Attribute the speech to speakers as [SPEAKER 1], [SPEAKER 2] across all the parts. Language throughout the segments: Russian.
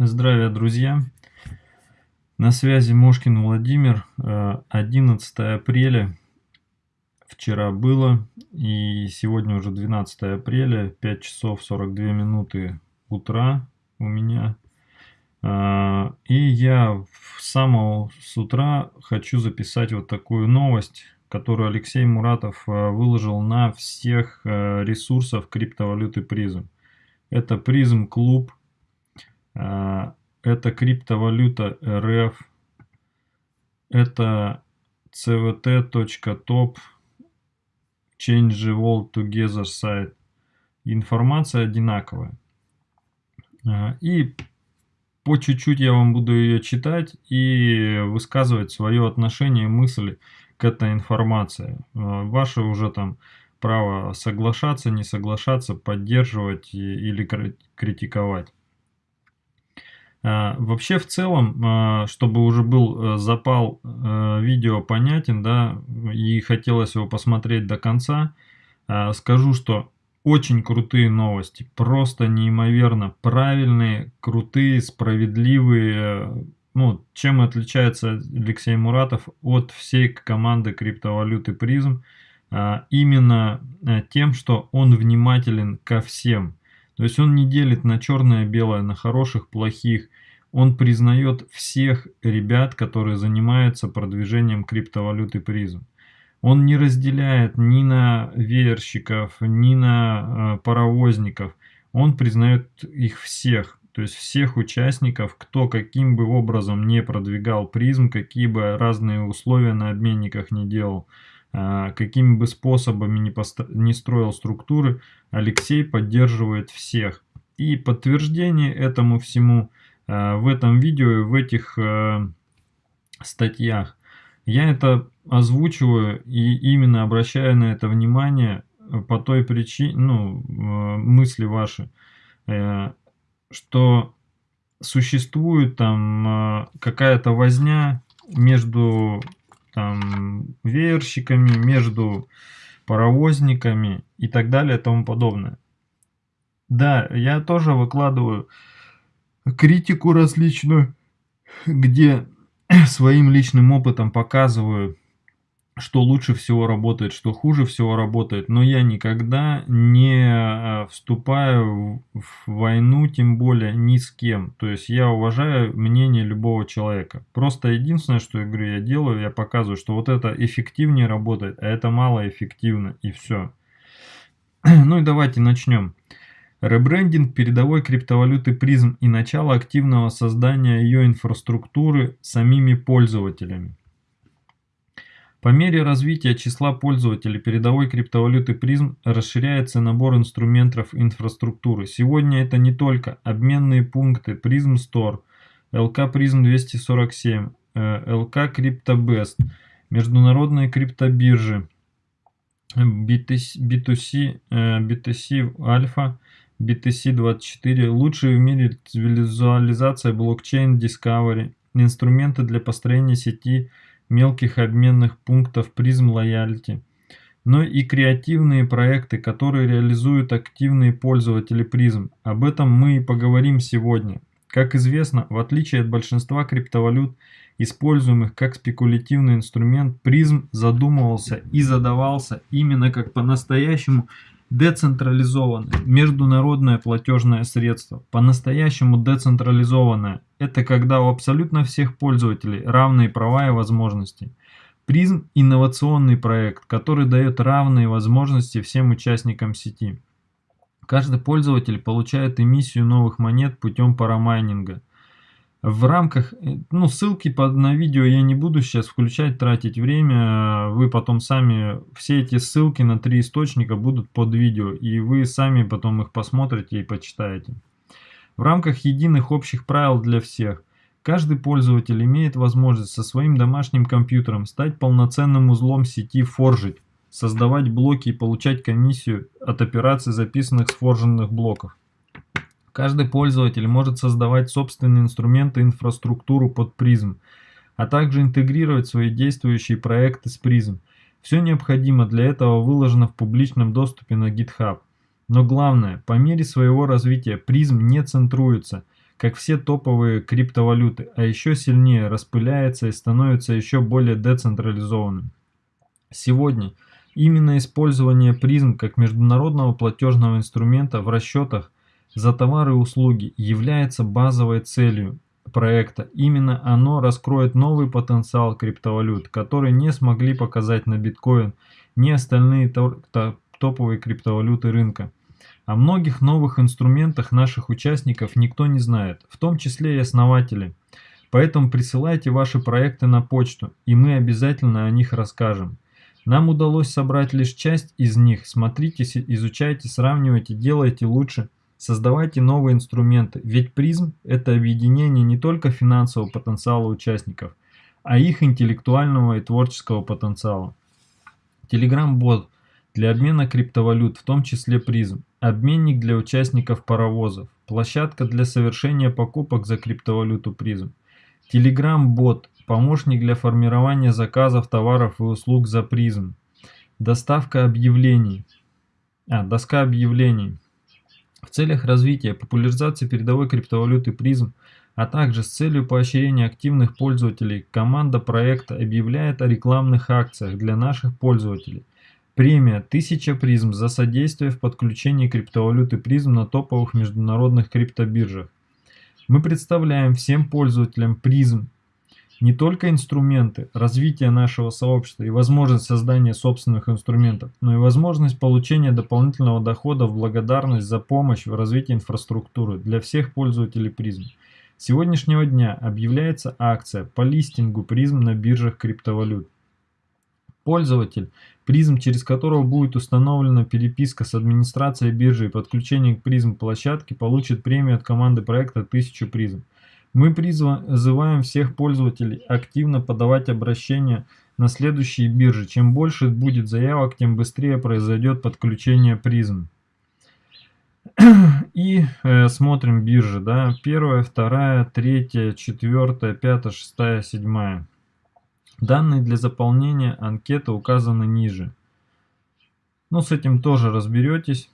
[SPEAKER 1] Здравия, друзья! На связи Мошкин Владимир. 11 э, апреля. Вчера было. И сегодня уже 12 апреля. 5 часов 42 минуты утра у меня. Э, и я с самого с утра хочу записать вот такую новость, которую Алексей Муратов э, выложил на всех ресурсах криптовалюты призм. Это призм клуб это криптовалюта РФ, это cvt.top, change the world together сайт. Информация одинаковая. И по чуть-чуть я вам буду ее читать и высказывать свое отношение, мысли к этой информации. Ваше уже там право соглашаться, не соглашаться, поддерживать или критиковать. А, вообще, в целом, а, чтобы уже был э, запал э, видео понятен, да, и хотелось его посмотреть до конца, а, скажу, что очень крутые новости, просто неимоверно правильные, крутые, справедливые. Ну, чем отличается Алексей Муратов от всей команды криптовалюты призм? Именно э, тем, что он внимателен ко всем. То есть он не делит на черное белое, на хороших, плохих. Он признает всех ребят, которые занимаются продвижением криптовалюты призм. Он не разделяет ни на веерщиков, ни на э, паровозников. Он признает их всех. То есть всех участников, кто каким бы образом не продвигал призм, какие бы разные условия на обменниках не делал. А, какими бы способами не, не строил структуры, Алексей поддерживает всех. И подтверждение этому всему а, в этом видео и в этих а, статьях. Я это озвучиваю и именно обращаю на это внимание по той причине, ну, мысли ваши, э, что существует там какая-то возня между веерщиками, между паровозниками и так далее и тому подобное. Да, я тоже выкладываю критику различную, где своим личным опытом показываю что лучше всего работает, что хуже всего работает, но я никогда не э, вступаю в войну, тем более ни с кем. То есть я уважаю мнение любого человека. Просто единственное, что я говорю, я делаю, я показываю, что вот это эффективнее работает, а это малоэффективно, и все. Ну и давайте начнем. Ребрендинг передовой криптовалюты призм и начало активного создания ее инфраструктуры самими пользователями. По мере развития числа пользователей передовой криптовалюты призм расширяется набор инструментов инфраструктуры. Сегодня это не только обменные пункты Prism Store, LK Prism 247, LK CryptoBest, международные криптобиржи, BTC, BTC, BTC Alpha, BTC24, лучшие в мире визуализация блокчейн Discovery, инструменты для построения сети мелких обменных пунктов призм лояльти, но и креативные проекты, которые реализуют активные пользователи призм. Об этом мы и поговорим сегодня. Как известно, в отличие от большинства криптовалют, используемых как спекулятивный инструмент, призм задумывался и задавался именно как по-настоящему Децентрализованное международное платежное средство, по-настоящему децентрализованное, это когда у абсолютно всех пользователей равные права и возможности. Призм – инновационный проект, который дает равные возможности всем участникам сети. Каждый пользователь получает эмиссию новых монет путем парамайнинга – в рамках, э, ну, ссылки под, на видео я не буду сейчас включать, тратить время, вы потом сами, все эти ссылки на три источника будут под видео, и вы сами потом их посмотрите и почитаете. В рамках единых общих правил для всех, каждый пользователь имеет возможность со своим домашним компьютером стать полноценным узлом сети Forgit, создавать блоки и получать комиссию от операций, записанных с форженных блоков. Каждый пользователь может создавать собственные инструменты и инфраструктуру под призм, а также интегрировать свои действующие проекты с призм. Все необходимое для этого выложено в публичном доступе на GitHub. Но главное, по мере своего развития призм не центруется. как все топовые криптовалюты, а еще сильнее распыляется и становится еще более децентрализованным. Сегодня именно использование призм как международного платежного инструмента в расчетах за товары и услуги является базовой целью проекта. Именно оно раскроет новый потенциал криптовалют, который не смогли показать на биткоин ни остальные топовые криптовалюты рынка. О многих новых инструментах наших участников никто не знает, в том числе и основатели. Поэтому присылайте ваши проекты на почту, и мы обязательно о них расскажем. Нам удалось собрать лишь часть из них. Смотрите, изучайте, сравнивайте, делайте лучше. Создавайте новые инструменты, ведь призм – это объединение не только финансового потенциала участников, а их интеллектуального и творческого потенциала. Telegram-бот для обмена криптовалют, в том числе призм, обменник для участников паровозов, площадка для совершения покупок за криптовалюту призм, Telegram-бот, помощник для формирования заказов товаров и услуг за призм, доставка объявлений, а, доска объявлений. В целях развития популяризации передовой криптовалюты призм, а также с целью поощрения активных пользователей, команда проекта объявляет о рекламных акциях для наших пользователей – Премия «Тысяча призм» за содействие в подключении криптовалюты призм на топовых международных криптобиржах. Мы представляем всем пользователям призм не только инструменты развития нашего сообщества и возможность создания собственных инструментов, но и возможность получения дополнительного дохода в благодарность за помощь в развитии инфраструктуры для всех пользователей призм. С сегодняшнего дня объявляется акция по листингу призм на биржах криптовалют. Пользователь, призм через которого будет установлена переписка с администрацией биржи и подключение к призм площадке, получит премию от команды проекта 1000 призм. Мы призываем всех пользователей активно подавать обращения на следующие биржи. Чем больше будет заявок, тем быстрее произойдет подключение призм. И э, смотрим биржи, да, первая, вторая, третья, четвертая, пятая, шестая, седьмая. Данные для заполнения анкеты указаны ниже. Ну, с этим тоже разберетесь.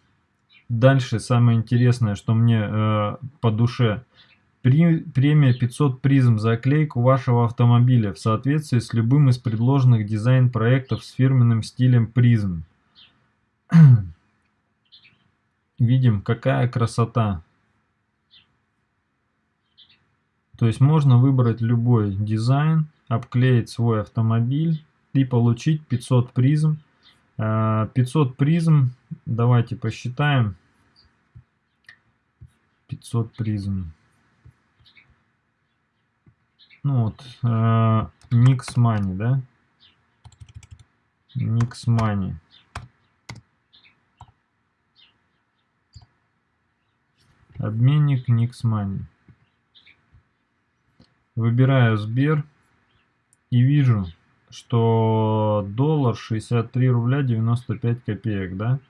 [SPEAKER 1] Дальше самое интересное, что мне э, по душе. Премия 500 призм за оклейку вашего автомобиля в соответствии с любым из предложенных дизайн-проектов с фирменным стилем призм. Видим, какая красота. То есть можно выбрать любой дизайн обклеить свой автомобиль и получить 500 призм. 500 а, призм, давайте посчитаем. 500 призм. Ну вот, Nix Money, да? Nix Money. Обменник Nix Money. Выбираю Сбер и вижу, что доллар 63 рубля 95 копеек, да?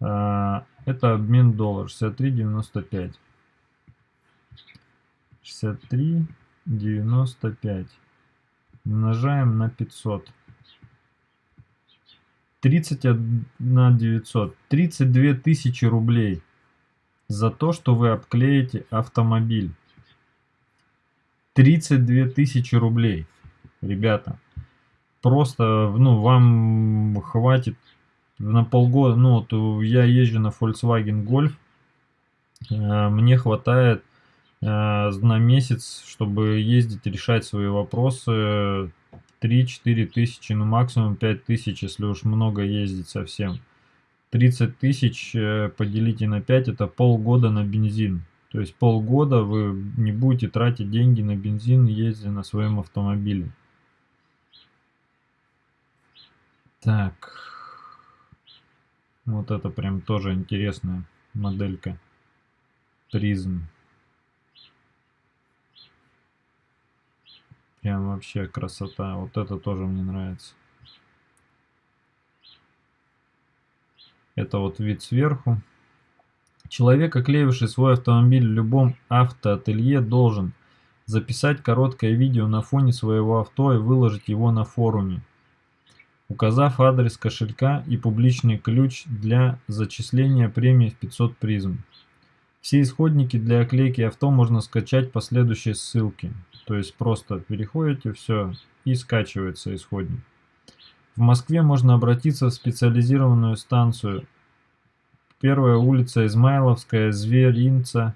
[SPEAKER 1] А, это обмен доллар 63.95. 63.95. Умножаем на 500. 31 900. 32 тысячи рублей за то, что вы обклеите автомобиль. 32 тысячи рублей ребята. Просто, ну, вам хватит на полгода, ну, вот я езжу на Volkswagen Golf, э, мне хватает э, на месяц, чтобы ездить, решать свои вопросы 3-4 тысячи, ну максимум 5 тысяч, если уж много ездить совсем. 30 тысяч э, поделите на 5, это полгода на бензин. То есть полгода вы не будете тратить деньги на бензин, ездя на своем автомобиле. Так. Вот это прям тоже интересная моделька. Призм. Прям вообще красота. Вот это тоже мне нравится. Это вот вид сверху. Человек, оклеивший свой автомобиль в любом автоателье, должен записать короткое видео на фоне своего авто и выложить его на форуме указав адрес кошелька и публичный ключ для зачисления премии в 500 призм. Все исходники для оклейки авто можно скачать по следующей ссылке. То есть просто переходите, все, и скачивается исходник. В Москве можно обратиться в специализированную станцию. Первая улица Измайловская, Зверинца,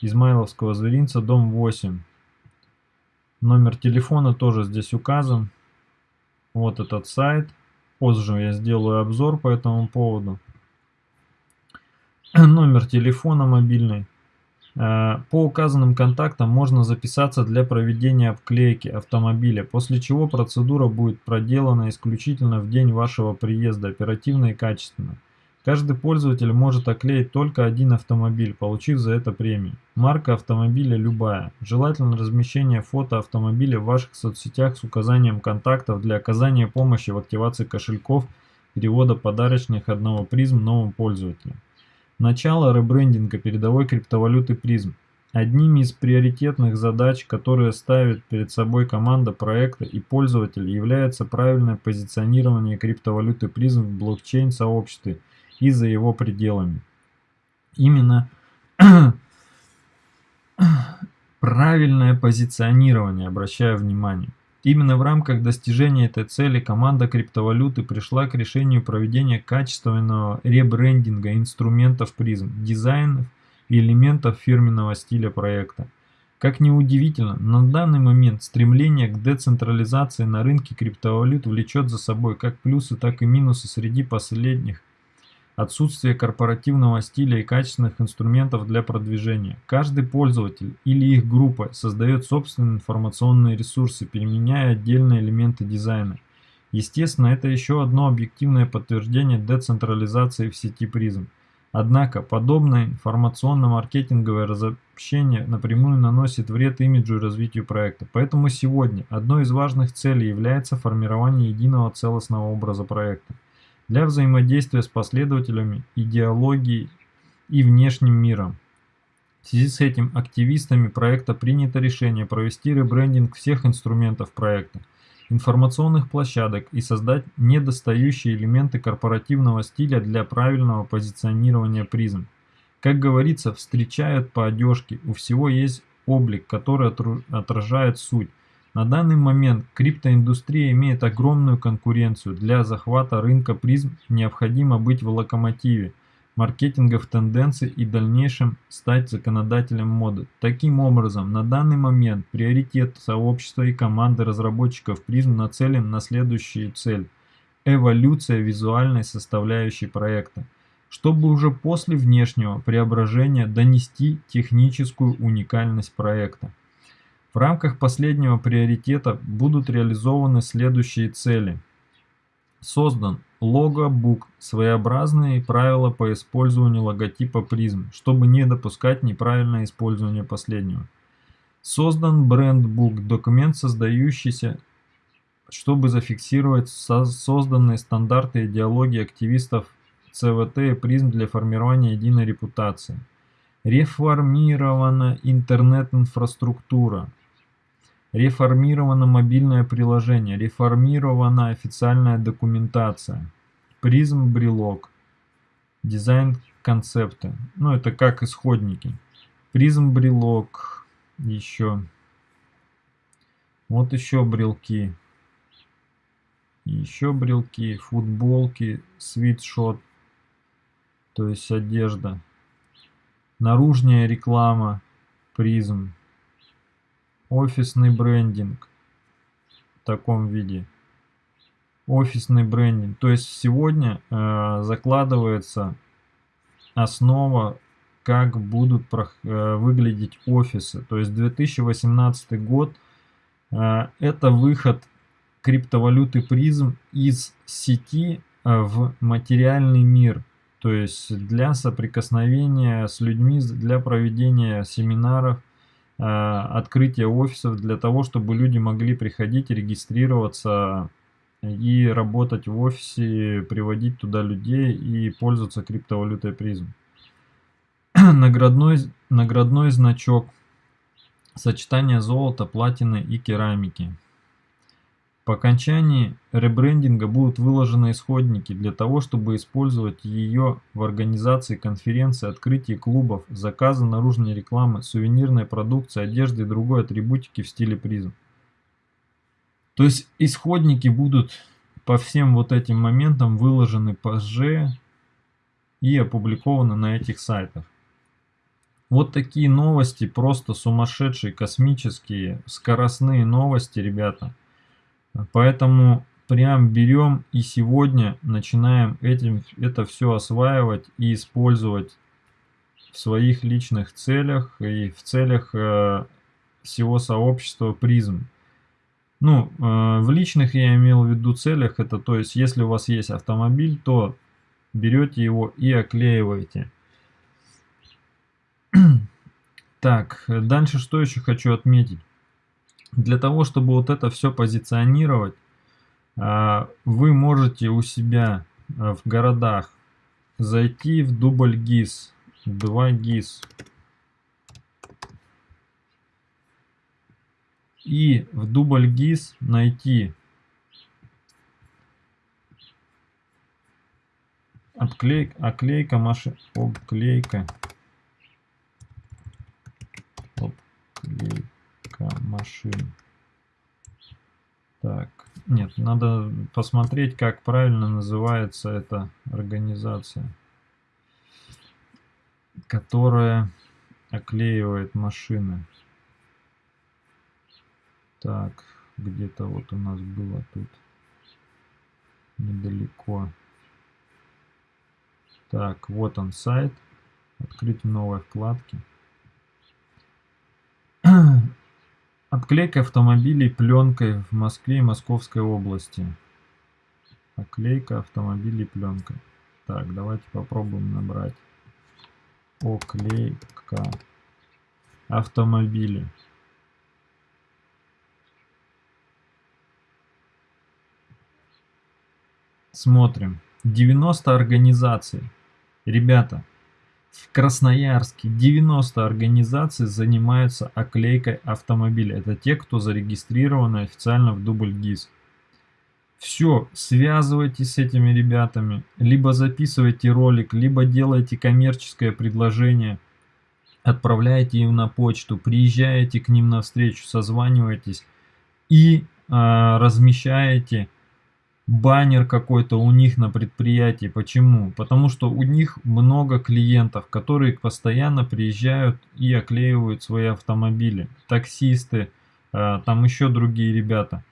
[SPEAKER 1] Измайловского Зверинца, дом 8. Номер телефона тоже здесь указан. Вот этот сайт. Позже я сделаю обзор по этому поводу. Номер телефона мобильный. Э, по указанным контактам можно записаться для проведения обклейки автомобиля, после чего процедура будет проделана исключительно в день вашего приезда, оперативно и качественно. Каждый пользователь может оклеить только один автомобиль, получив за это премию. Марка автомобиля любая. Желательно размещение фото автомобиля в ваших соцсетях с указанием контактов для оказания помощи в активации кошельков, перевода подарочных одного призм новым пользователям. Начало ребрендинга передовой криптовалюты призм. Одними из приоритетных задач, которые ставит перед собой команда проекта и пользователь, является правильное позиционирование криптовалюты призм в блокчейн-сообществе – и за его пределами. Именно правильное позиционирование, обращаю внимание. Именно в рамках достижения этой цели команда криптовалюты пришла к решению проведения качественного ребрендинга инструментов призм, дизайнов и элементов фирменного стиля проекта. Как ни удивительно, на данный момент стремление к децентрализации на рынке криптовалют влечет за собой как плюсы, так и минусы среди последних Отсутствие корпоративного стиля и качественных инструментов для продвижения. Каждый пользователь или их группа создает собственные информационные ресурсы, переменяя отдельные элементы дизайна. Естественно, это еще одно объективное подтверждение децентрализации в сети призм. Однако, подобное информационно-маркетинговое разобщение напрямую наносит вред имиджу и развитию проекта. Поэтому сегодня одной из важных целей является формирование единого целостного образа проекта для взаимодействия с последователями, идеологией и внешним миром. В связи с этим активистами проекта принято решение провести ребрендинг всех инструментов проекта, информационных площадок и создать недостающие элементы корпоративного стиля для правильного позиционирования призм. Как говорится, встречают по одежке, у всего есть облик, который отражает суть. На данный момент криптоиндустрия имеет огромную конкуренцию. Для захвата рынка призм необходимо быть в локомотиве маркетинговых тенденций и в дальнейшем стать законодателем моды. Таким образом, на данный момент приоритет сообщества и команды разработчиков призм нацелен на следующую цель – эволюция визуальной составляющей проекта, чтобы уже после внешнего преображения донести техническую уникальность проекта. В рамках последнего приоритета будут реализованы следующие цели. Создан логобук, своеобразные правила по использованию логотипа призм, чтобы не допускать неправильное использование последнего. Создан брендбук, документ, создающийся, чтобы зафиксировать созданные стандарты идеологии активистов ЦВТ и призм для формирования единой репутации. Реформирована интернет-инфраструктура. Реформировано мобильное приложение, реформирована официальная документация, призм брелок, дизайн концепты. Ну, это как исходники. Призм брелок, еще. Вот еще брелки. Еще брелки, футболки, свитшот, то есть одежда. Наружная реклама, призм офисный брендинг в таком виде. Офисный брендинг. То есть сегодня э, закладывается основа, как будут э, выглядеть офисы. То есть 2018 год э, это выход криптовалюты призм из сети э, в материальный мир. То есть для соприкосновения с людьми, для проведения семинаров, открытие офисов для того, чтобы люди могли приходить, регистрироваться и работать в офисе, приводить туда людей и пользоваться криптовалютой призм. Наградной, наградной значок. Сочетание золота, платины и керамики. По окончании ребрендинга будут выложены исходники для того, чтобы использовать ее в организации конференций, открытии клубов, заказа наружной рекламы, сувенирной продукции, одежды и другой атрибутики в стиле призм. То есть исходники будут по всем вот этим моментам выложены позже и опубликованы на этих сайтах. Вот такие новости, просто сумасшедшие, космические, скоростные новости, ребята. Поэтому прям берем и сегодня начинаем этим, это все осваивать и использовать в своих личных целях и в целях э, всего сообщества призм. Ну, э, в личных я имел в виду целях, это то есть, если у вас есть автомобиль, то берете его и оклеиваете. Так, дальше что еще хочу отметить. Для того, чтобы вот это все позиционировать, э, вы можете у себя э, в городах зайти в дубль ГИС, 2 ГИС, и в дубль ГИС найти обклей, оклейка машин, обклейка, обклейка машин. Так, нет, надо посмотреть, как правильно называется эта организация, которая оклеивает машины. Так, где-то вот у нас было тут недалеко. Так, вот он сайт. Открыть в новой вкладке. Обклейка автомобилей пленкой в Москве и Московской области. Оклейка автомобилей пленкой. Так, давайте попробуем набрать. Оклейка автомобили. Смотрим. 90 организаций. Ребята, в Красноярске 90 организаций занимаются оклейкой автомобиля. Это те, кто зарегистрированы официально в дубль ГИС. Все, связывайтесь с этими ребятами, либо записывайте ролик, либо делайте коммерческое предложение, отправляйте им на почту, приезжаете к ним на встречу, созванивайтесь и э, размещаете баннер какой-то у них на предприятии. Почему? Потому что у них много клиентов, которые постоянно приезжают и оклеивают свои автомобили. Таксисты, э, там еще другие ребята.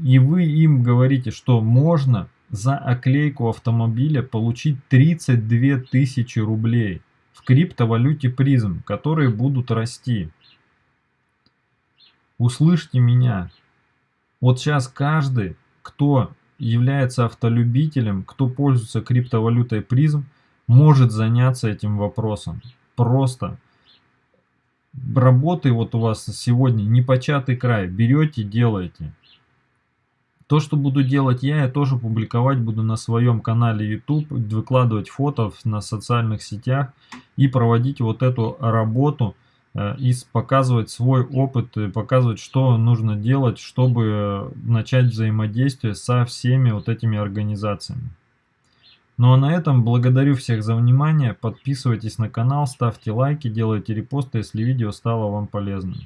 [SPEAKER 1] И вы им говорите, что можно за оклейку автомобиля получить 32 тысячи рублей в криптовалюте призм, которые будут расти. Услышьте меня. Вот сейчас каждый, кто является автолюбителем, кто пользуется криптовалютой призм, может заняться этим вопросом. Просто работы вот у вас сегодня непочатый край. Берете, делаете. То, что буду делать я, я тоже публиковать буду на своем канале YouTube, выкладывать фото на социальных сетях и проводить вот эту работу и показывать свой опыт, и показывать, что нужно делать, чтобы начать взаимодействие со всеми вот этими организациями. Ну а на этом благодарю всех за внимание, подписывайтесь на канал, ставьте лайки, делайте репосты, если видео стало вам полезным.